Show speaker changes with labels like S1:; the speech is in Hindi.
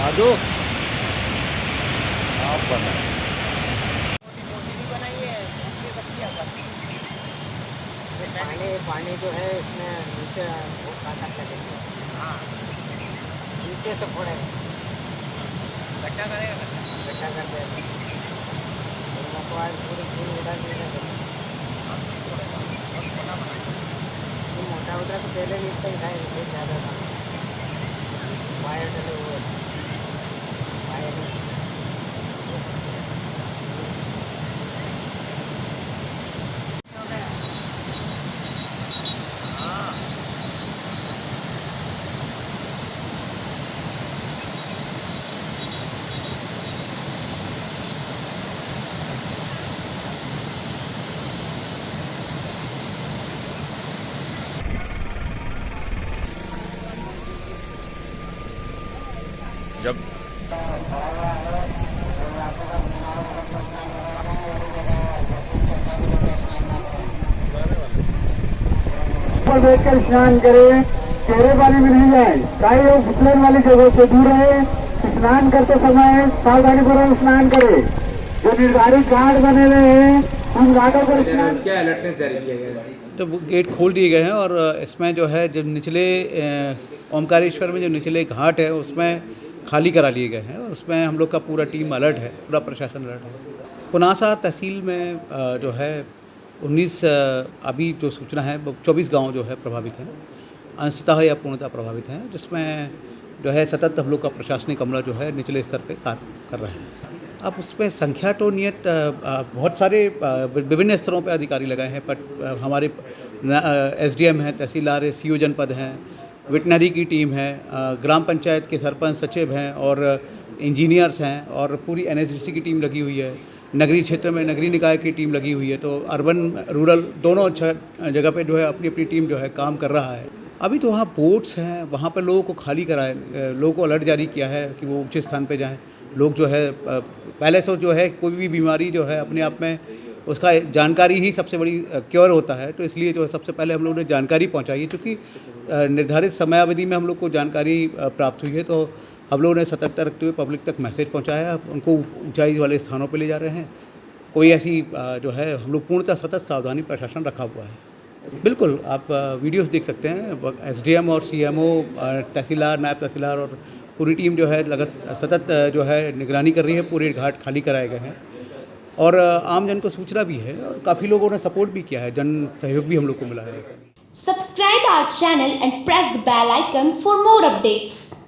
S1: दो। आप बना
S2: पानी पानी जो है इसमें नीचे वो ताकत लगेगी हाँ नीचे से फोड़ेगा। गड्ढा करेगा गड्ढा? कर देगा। तो आज पूरी पूरी उड़ा मोटा तो पहले भी इतना ही था इससे ज़्यादा था। वायर डले हुए।
S1: जब
S3: बैठकर स्नान करें चेहरे वाली में नहीं जाए चाहे वो फिसलन वाली जगह से दूर रहे स्नान करते समय सावधानी पूर्वक स्नान करे। जो निर्धारित घाट बने हुए हैं उन घाटों पर स्नान
S4: क्या अलर्टनेस जारी किया गया है?
S5: तो गेट खोल दिए गए हैं और इसमें जो है जो निचले ओमकारेश्वर में जो निचले घाट है उसमें खाली करा लिए गए हैं और उसमें हम लोग का पूरा टीम अलर्ट है, पूरा प्रशासन अलर्ट है। पुनासा तहसील में जो है 19 अभी जो सूचना है, वो 24 गाँव जो है प्रभावित हैं, अंशतः या पूर्णतः प्रभावित हैं, जिसमें जो है सतत हम लोग का प्रशासनिक अमला जो है निचले स्तर पर कार्य कर रहे हैं। अब उसमें संख्या तो नियत बहुत सारे विभिन्न स्तरों पर अधिकारी लगाए हैं बट हमारे एस डी एम हैं, तहसीलदार सी ओ जनपद हैं वेटनरी की टीम है ग्राम पंचायत के सरपंच सचिव हैं और इंजीनियर्स हैं और पूरी एन की टीम लगी हुई है। नगरीय क्षेत्र में नगरीय निकाय की टीम लगी हुई है तो अर्बन, रूरल दोनों अच्छा जगह पे जो है अपनी अपनी टीम जो है काम कर रहा है। अभी तो वहाँ बोट्स हैं, वहाँ पर लोगों को खाली कराए लोगों को अलर्ट जारी किया है कि वो ऊँचे स्थान पर जाएँ। लोग जो है पहले से जो है, कोई भी बीमारी जो है अपने आप में उसका जानकारी ही सबसे बड़ी क्योर होता है। तो इसलिए जो है सबसे पहले हम लोगों ने जानकारी पहुंचाई है, क्योंकि निर्धारित समयावधि में हम लोग को जानकारी प्राप्त हुई है तो हम लोगों ने सतर्कता रखते हुए पब्लिक तक मैसेज पहुँचाया उनको ऊंचाई वाले स्थानों पर ले जा रहे हैं। कोई ऐसी जो है, हम लोग पूर्णतः सतत सावधानी प्रशासन रखा हुआ है। बिल्कुल, आप वीडियोस देख सकते हैं। एसडीएम और सीएमओ तहसीलदार, नायब तहसीलदार और पूरी टीम जो है, लगत, सतत जो है, निगरानी कर रही है। पूरे घाट खाली कराए गए हैं। और आम जन को सूचना भी है और काफ़ी लोगों ने सपोर्ट भी किया है, जन सहयोग भी हम लोग को मिला है।
S6: Subscribe our channel and press the bell icon for more updates